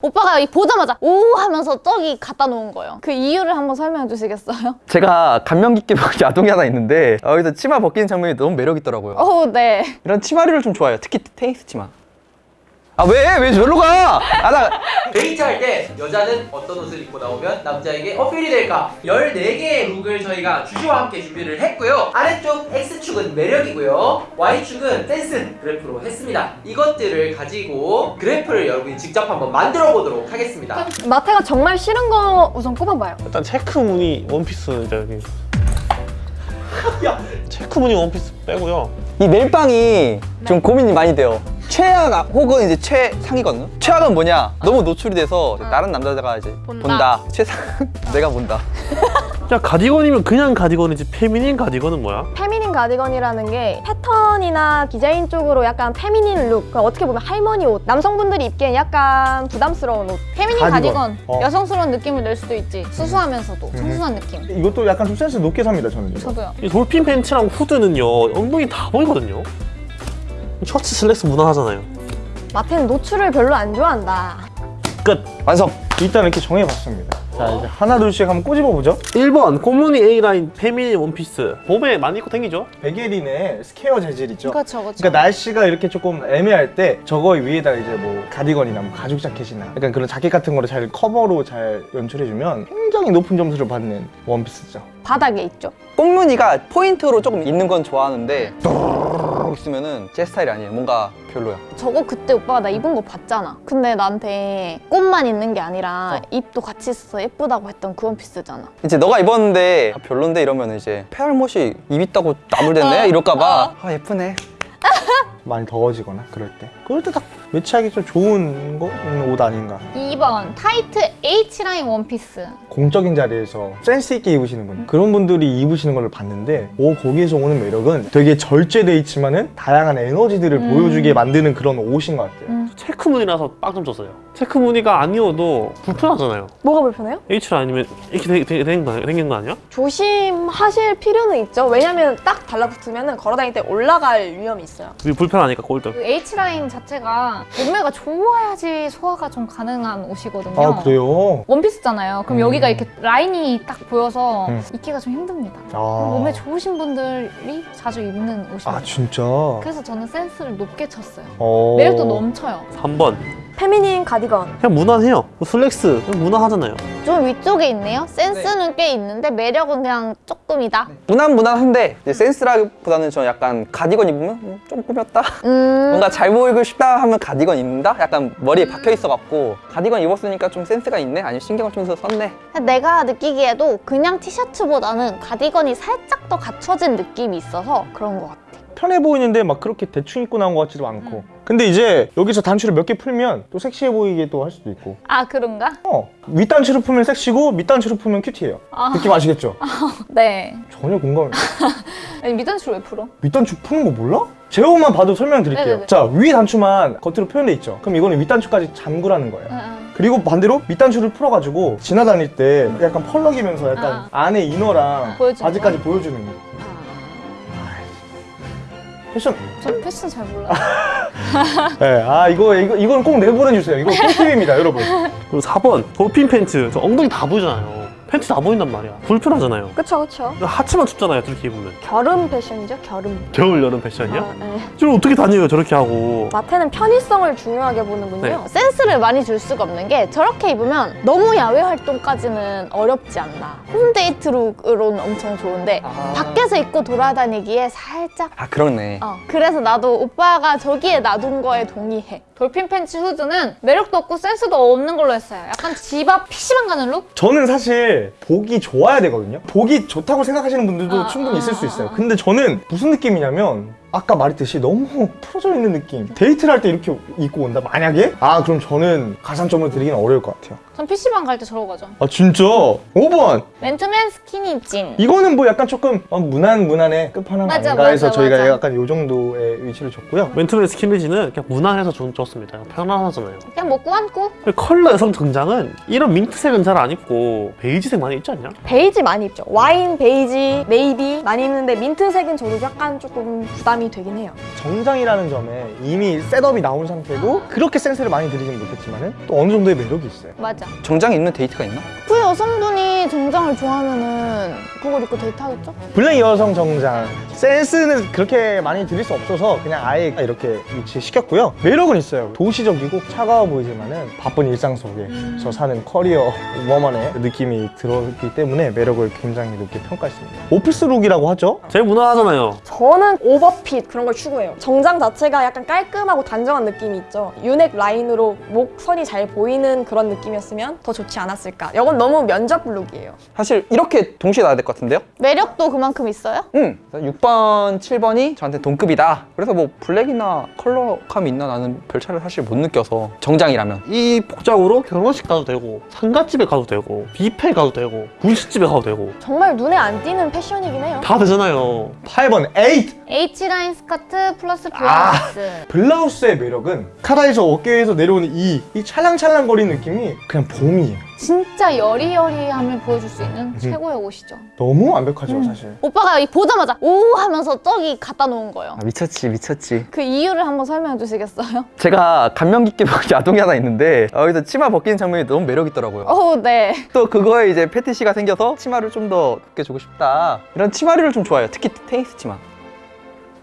오빠가 이 보자마자 오 하면서 저기 갖다 놓은 거예요. 그 이유를 한번 설명해 주시겠어요? 제가 감명 깊게 본 야동이 하나 있는데 어, 여기서 치마 벗기는 장면이 너무 매력 있더라고요. 어, 네. 이런 치마류를 좀 좋아해요. 특히 테니스 치마. 아 왜? 왜 저리로 가? 아 나 데이트 할 때 여자는 어떤 옷을 입고 나오면 남자에게 어필이 될까? 14개의 룩을 저희가 주시와 함께 준비를 했고요. 아래쪽 X축은 매력이고요. Y축은 센스 그래프로 했습니다. 이것들을 가지고 그래프를 여러분이 직접 한번 만들어 보도록 하겠습니다. 마태가 정말 싫은 거 우선 꼽아봐요. 일단 체크 무늬 원피스 여기 체크 무늬 원피스 빼고요 이 멜빵이 좀 고민이 많이 돼요. 최악 혹은 이제 최상이거든요. 최악은 뭐냐? 너무 노출이 돼서 다른 남자가 이제 본다. 최상 내가 본다. 그냥 가디건이면 그냥 가디건이지 feminine 가디건은 뭐야? feminine 가디건이라는 게 패턴이나 디자인 쪽으로 약간 feminine 룩, 그러니까 어떻게 보면 할머니 옷, 남성분들이 입기엔 약간 부담스러운 옷. feminine 가디건. 가디건. 어. 여성스러운 느낌을 낼 수도 있지. 수수하면서도 청순한 느낌. 이것도 약간 좀 센스 높게 삽니다 저는 이거. 저도요. 이 돌핀 팬츠랑 후드는요 엉덩이 다 보이거든요 셔츠 슬랙스 무난하잖아요 마태는 노출을 별로 안 좋아한다. 끝! 완성. 일단 이렇게 정해봤습니다 자 이제 하나 둘씩 한번 꼬집어 보죠 1번 꽃무늬 A라인 feminine 원피스 봄에 많이 입고 댕기죠? 베게린의 square 재질 있죠 그렇죠, 그렇죠. 그러니까 날씨가 이렇게 조금 애매할 때 저거 위에다 이제 뭐 가디건이나 뭐 가죽 자켓이나 약간 그런 자켓 같은 거를 잘 커버로 잘 연출해주면 굉장히 높은 점수를 받는 원피스죠 바닥에 있죠. 꽃무늬가 포인트로 조금 있는 건 좋아하는데 있으면은 제 스타일이 아니에요. 뭔가 별로야. 저거 그때 오빠가 나 입은 거 봤잖아. 근데 나한테 꽃만 있는 게 아니라 어. 잎도 같이 있어서 예쁘다고 했던 그 원피스잖아. 이제 너가 입었는데 아, 별론데 이러면 이제 페알못이 잎 있다고 나불댔네 어, 이럴까 봐 아 예쁘네. 많이 더워지거나 그럴 때 그럴 때 딱 매치하기 좀 좋은 거? 있는 옷 아닌가 2번 타이트 H라인 원피스. 공적인 자리에서 센스 있게 입으시는 분 그런 분들이 입으시는 걸 봤는데 오 거기에서 오는 매력은 되게 절제돼 있지만 은 다양한 에너지들을 음. 보여주게 만드는 그런 옷인 것 같아요 음. 체크 무늬라서 빵좀 쳤어요 체크 무늬가 아니어도 불편하잖아요 뭐가 불편해요? H라 아니면 이렇게 된 거- 생긴 거 아니야? 조심하실 필요는 있죠. 왜냐면 딱 달라붙으면 걸어다닐 때 올라갈 위험이 있어요. 위- 불편하니까 꼴등 그 H라인 자체가 몸매가 좋아야지 소화가 좀 가능한 옷이거든요. 아 그래요? 원피스잖아요. 그럼 음. 여기가 이렇게 라인이 딱 보여서 음. 입기가 좀 힘듭니다. 아, 몸매 좋으신 분들이 자주 입는 옷입니다. 아 진짜? 그래서 저는 센스를 높게 쳤어요. 어... 매력도 넘쳐요. 3번 페미닌 가디건. 그냥 무난해요 슬랙스 그냥 무난하잖아요 좀 위쪽에 있네요. 센스는 꽤 있는데 매력은 그냥 조금이다. 무난 무난한데 센스라기보다는 저 약간 가디건 입으면 음, 좀 꾸몄다. 음, 뭔가 잘 보이고 싶다 하면 가디건 입는다. 약간 머리에 박혀 있어갖고 가디건 입었으니까 좀 센스가 있네. 아니 신경을 좀 써서 썼네. 내가 느끼기에도 그냥 티셔츠보다는 가디건이 살짝 더 갖춰진 느낌이 있어서 그런 것 같아. 편해 보이는데 막 그렇게 대충 입고 나온 것 같지도 않고 음. 근데 이제 여기서 단추를 몇 개 풀면 또 섹시해 보이게 또 할 수도 있고 아 그런가? 어 윗단추를 풀면 섹시고 밑단추를 풀면 큐티해요 아. 느낌 아시겠죠? 네. 전혀 공감 아니 미단추 왜 풀어? 밑단추 푸는 거 몰라? 제 옷만 봐도 설명 드릴게요 네네네. 자 위 단추만 겉으로 표현돼 있죠 그럼 이거는 윗단추까지 잠그라는 거예요 응, 응. 그리고 반대로 밑단추를 풀어가지고 지나다닐 때 약간 펄럭이면서 약간 아. 안에 이너랑 바지까지 보여주는 거 패션? 저 패션 잘 몰라. 네, 아 이거 이거 이건 꼭 내보내주세요. 이거 꿀팁입니다 여러분. 그리고 4번 돌핀 팬츠. 저 엉덩이 다 보이잖아요 팬츠 다 보인단 말이야 불편하잖아요 그쵸, 그쵸. 하체만 춥잖아요 저렇게 입으면 겨름 패션이죠, 겨름. 겨울 여름 패션이야? 아, 네. 지금 어떻게 다녀요 저렇게 하고 마태는 편의성을 중요하게 보는군요. 네. 센스를 많이 줄 수가 없는 게 저렇게 입으면 너무 야외 활동까지는 어렵지 않나. 홈데이트 룩으로는 엄청 좋은데 아. 밖에서 입고 돌아다니기에 살짝 아 그렇네. 어, 그래서 나도 오빠가 저기에 놔둔 거에 동의해. dolphin 팬츠 후드는 매력도 없고 센스도 없는 걸로 했어요. 약간 집 앞 PC방 가는 look? 저는 사실 보기 좋아야 되거든요. 보기 좋다고 생각하시는 분들도 아, 충분히 아, 있을 수 아, 있어요. 아. 근데 저는 무슨 느낌이냐면 아까 말했듯이 너무 풀어져 있는 느낌. 데이트를 할 때 이렇게 입고 온다. 만약에? 아 그럼 저는 가산점을 드리기는 어려울 것 같아요 전 PC방 갈 때 저러고 가죠. 아 진짜? 5번 맨투맨 스키니 진. 이거는 뭐 약간 조금 어, 무난 무난의 끝판왕 맞아, 아닌가 해서 맞아, 저희가 맞아. 약간 요 정도의 위치를 줬고요 맨투맨 스킨리지는 그냥 무난해서 좋, 좋습니다. 편안하잖아요. 그냥 뭐 꾸안꾸? 컬러 여성 정장은 이런 민트색은 잘 안 입고 베이지색 많이 입지 않냐? 베이지 많이 입죠. 와인, 베이지, 네이비 많이 입는데 민트색은 저도 약간 조금 부담이 되긴 해요. 정장이라는 점에 이미 setup이 나온 상태고 그렇게 센스를 많이 들이진 못했지만은 또 어느 정도의 매력이 있어요 맞아. 정장 입는 데이트가 있나? 그 여성분이 정장을 좋아하면은 그걸 입고 데이트하겠죠? 블랙 여성 정장 센스는 그렇게 많이 드릴 수 없어서 그냥 아예 이렇게 위치시켰고요 매력은 있어요 도시적이고 차가워 보이지만은 바쁜 일상 속에서 사는 커리어 워먼의 느낌이 들어있기 때문에 매력을 굉장히 높게 평가했습니다 office look이라고 하죠 제일 무난하잖아요. 저는 오버핏 그런 걸 추구해요. 정장 자체가 약간 깔끔하고 단정한 느낌이 있죠. U넥 라인으로 목선이 잘 보이는 그런 느낌이었으면 더 좋지 않았을까. 이건 너무 면접 look이에요. 사실 이렇게 동시에 나야 될 것 같은데요? 매력도 그만큼 있어요? 응. 6번, 7번이 저한테 동급이다. 그래서 뭐 블랙이나 컬러감이 있나 나는 별 차이를 사실 못 느껴서 정장이라면. 이 복장으로 결혼식 가도 되고 상가집에 가도 되고 뷔페 가도 되고 분식집에 가도 되고 정말 눈에 안 띄는 패션이긴 해요. 다 되잖아요. 8번 8 H라인 스커트 플러스 아. 블라우스. 블라우스의 매력은 카라에서 어깨에서 내려오는 이, 이 찰랑찰랑거리는 느낌이 그냥 봄이에요 진짜 여리여리함을 보여줄 수 있는 최고의 옷이죠. 너무 완벽하죠 사실 오빠가 이 보자마자 오 하면서 저기 갖다 놓은 거예요. 아, 미쳤지, 미쳤지. 그 이유를 한번 설명해 주시겠어요? 제가 감명 깊게 본 야동이 하나 있는데 어, 여기서 치마 벗기는 장면이 너무 매력 있더라고요. 어, 네. 또 그거에 이제 패티시가 생겨서 치마를 좀더 두께 주고 싶다. 이런 치마류를 좀 좋아해요. 특히 테니스 치마.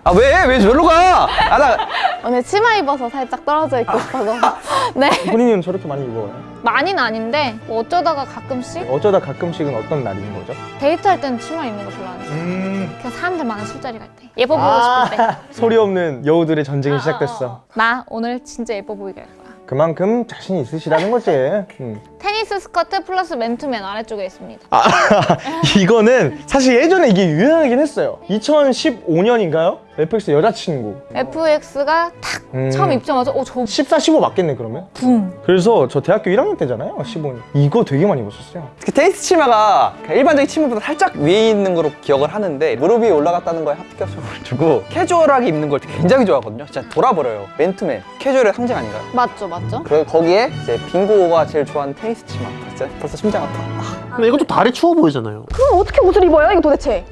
아 왜? 왜 저리로 가? 아 나 오늘 치마 입어서 살짝 떨어져 있고 싶어서. 네. 본인은 저렇게 많이 입어요? 많이는 아닌데 뭐 어쩌다가 가끔씩 어쩌다 가끔씩은 어떤 날인 거죠? 데이트할 때는 치마 입는 거 별로 안 좋아해요. 음 그냥 사람들 많은 술자리 갈 때. 예뻐 보이고 아. 싶을 때. 소리 없는 여우들의 전쟁이 시작됐어 나 오늘 진짜 예뻐 보이게 할 거야. 그만큼 자신 있으시다는 거지 음. 테니스 스커트 플러스 맨투맨 아래쪽에 있습니다. 아, 이거는 사실 예전에 이게 유행하긴 했어요 2015년인가요? FX 여자친구 FX가 탁 음. 처음 입자마자 어, 저 14, 15 맞겠네 그러면? 붐. 그래서 저 대학교 1학년 때잖아요 15년 이거 되게 많이 입었었어요 그 테니스 치마가 그냥 일반적인 치마보다 살짝 위에 있는 거로 기억을 하는데 무릎 위에 올라갔다는 거에 합격을 주고 캐주얼하게 입는 걸 굉장히 좋아하거든요. 진짜 돌아버려요. 맨투맨 캐주얼의 상징 아닌가요? 맞죠, 맞죠? 그 거기에 이제 빙고가 제일 좋아하는 테니스 치마. 진짜 벌써 심장 아파. 근데 이것도 다리 추워 보이잖아요. 그럼 어떻게 옷을 입어요? 이거 도대체?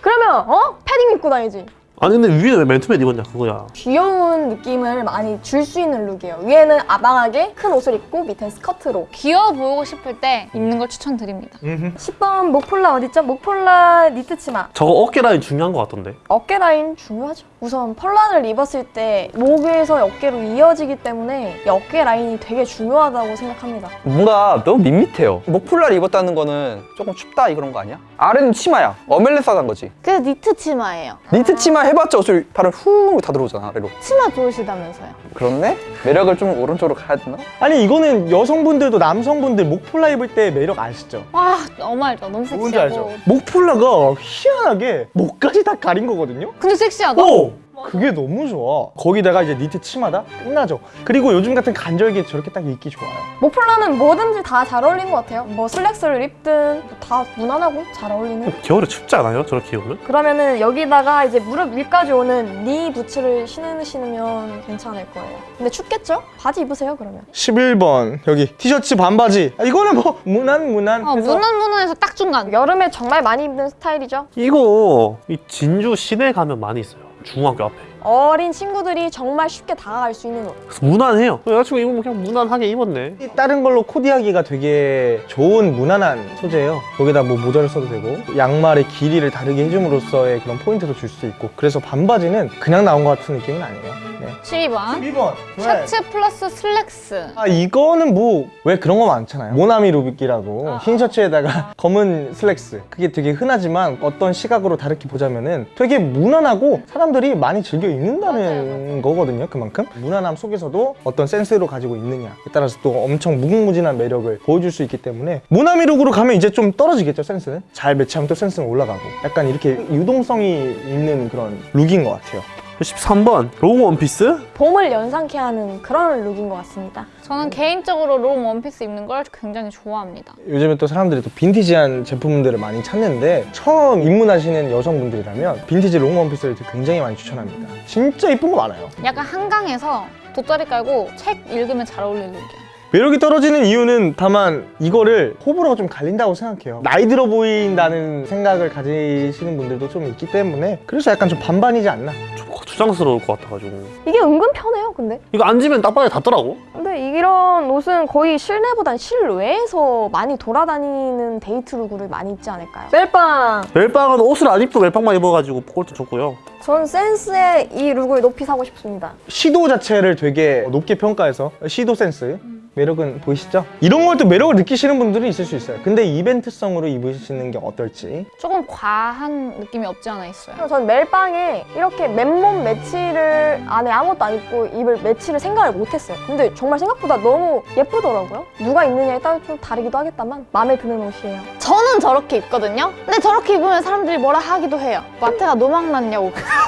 그러면 어? 패딩 입고 다니지. 아니 근데 위에 왜 맨투맨 입었냐 그거야. 귀여운 느낌을 많이 줄 수 있는 look이에요. 위에는 아방하게 큰 옷을 입고 밑엔 스커트로. 귀여워 보이고 싶을 때 입는 걸 추천드립니다. 10번 목폴라 어딨죠? 목폴라 니트 치마. 저거 어깨 라인 중요한 것 같던데. 어깨 라인 중요하죠. 우선 펄란을 입었을 때 목에서 어깨로 이어지기 때문에 이 어깨 라인이 되게 중요하다고 생각합니다. 뭔가 너무 밋밋해요. 목폴라를 입었다는 거는 조금 춥다 이런 거 아니야? 아래는 치마야. 언밸런스한 거지. 그래서 니트 치마예요. 니트 치마 해봤자 옷을 발을 후다 들어오잖아 아래로. 치마 좋으시다면서요. 그렇네? 매력을 좀 오른쪽으로 가야 되나? 아니 이거는 여성분들도 남성분들 목폴라 입을 때 매력 아시죠? 와, 너무 알죠. 너무 섹시하고. 뭔지 알죠? 목폴라가 희한하게 목까지 다 가린 거거든요? 근데 섹시하다. 오! 그게 너무 좋아 거기다가 이제 니트 치마다 끝나죠 그리고 요즘 같은 간절기에 저렇게 딱 입기 좋아요 목폴라는 뭐든지 다 잘 어울리는 것 같아요. 뭐 슬랙스를 입든 뭐다 무난하고 잘 어울리는. 겨울에 춥지 않아요? 저렇게 입으면? 그러면은 여기다가 이제 무릎 위까지 오는 니 부츠를 신으시면 괜찮을 거예요. 근데 춥겠죠? 바지 입으세요 그러면. 11번 여기 티셔츠 반바지 아, 이거는 뭐 무난 무난 어, 해서 무난 무난해서 딱 중간. 여름에 정말 많이 입는 스타일이죠. 이거 이 진주 시내 가면 많이 있어요. 중학교 앞에. 어린 친구들이 정말 쉽게 다가갈 수 있는 옷. 무난해요. 여자친구 입으면 그냥 무난하게 입었네. 이 다른 걸로 코디하기가 되게 좋은 무난한 소재예요 여기다 뭐 모자를 써도 되고 양말의 길이를 다르게 해줌으로써의 그런 포인트도 줄 수 있고 그래서 반바지는 그냥 나온 것 같은 느낌은 아니에요 네. 12번. 12번 셔츠 플러스 슬랙스. 아 이거는 뭐 왜 그런 거 많잖아요 모나미 look이라고 흰 셔츠에다가 검은 슬랙스 그게 되게 흔하지만 어떤 시각으로 다르게 보자면은 되게 무난하고 사람들이 많이 즐겨 입는다는 거거든요 그만큼. 무난함 속에서도 어떤 센스로 가지고 있느냐에 따라서 또 엄청 무궁무진한 매력을 보여줄 수 있기 때문에 모나미 look으로 가면 이제 좀 떨어지겠죠 센스는 잘 매치하면 또 센스는 올라가고. 약간 이렇게 유동성이 있는 그런 look인 것 같아요 13번 long 원피스? 봄을 연상케 하는 그런 look인 것 같습니다. 저는 개인적으로 long 원피스 입는 걸 굉장히 좋아합니다. 요즘에 또 사람들이 또 빈티지한 제품들을 많이 찾는데 처음 입문하시는 여성분들이라면 빈티지 long 원피스를 굉장히 많이 추천합니다. 진짜 이쁜 거 많아요. 약간 한강에서 돗자리 깔고 책 읽으면 잘 어울리는 look이야. 매력이 떨어지는 이유는 다만 이거를 호불호가 좀 갈린다고 생각해요. 나이 들어 보인다는 생각을 가지시는 분들도 좀 있기 때문에 그래서 약간 좀 반반이지 않나. 좀 거추장스러울 것 같아가지고 이게 은근 편해요, 근데. 이거 앉으면 땅바닥에 닿더라고 근데 이런 옷은 거의 실내보단 실외에서 많이 돌아다니는 데이트 look을 많이 입지 않을까요? 멜빵! 멜빵은 옷을 안 입고 멜빵만 입어가지고 그것도 좋고요 전 센스에 이 look을 높이 사고 싶습니다. 시도 자체를 되게 높게 평가해서 시도 센스 매력은 보이시죠? 이런 걸 또 매력을 느끼시는 분들이 있을 수 있어요. 근데 이벤트성으로 입으시는 게 어떨지. 조금 과한 느낌이 없지 않아 있어요. 전 멜빵에 이렇게 맨몸 매치를 안에 아무것도 안 입고 입을 매치를 생각을 못했어요. 근데 정말 생각보다 너무 예쁘더라고요. 누가 입느냐에 따라 좀 다르기도 하겠다만 마음에 드는 옷이에요. 저는 저렇게 입거든요. 근데 저렇게 입으면 사람들이 뭐라 하기도 해요. 마태가 노망 났냐고.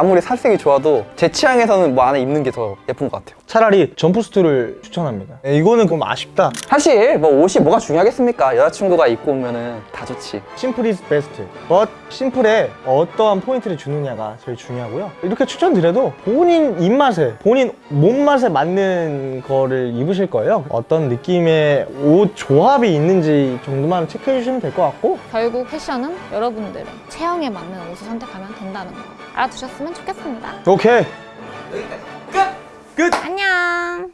아무리 살색이 좋아도 제 취향에서는 뭐 안에 입는 게 더 예쁜 것 같아요. 차라리 점프수트를 추천합니다. 네, 이거는 좀 아쉽다. 사실 뭐 옷이 뭐가 중요하겠습니까? 여자친구가 입고 오면은 다 좋지. 심플 is best. but 심플에 어떠한 포인트를 주느냐가 제일 중요하고요. 이렇게 추천드려도 본인 입맛에, 본인 몸맛에 맞는 거를 입으실 거예요. 어떤 느낌의 옷 조합이 있는지 정도만 체크해 주시면 될 것 같고 결국 패션은 여러분들의 체형에 맞는 옷을 선택하면 된다는 거 알아두셨으면 좋겠습니다 오케이 여기까지 끝! 끝! 안녕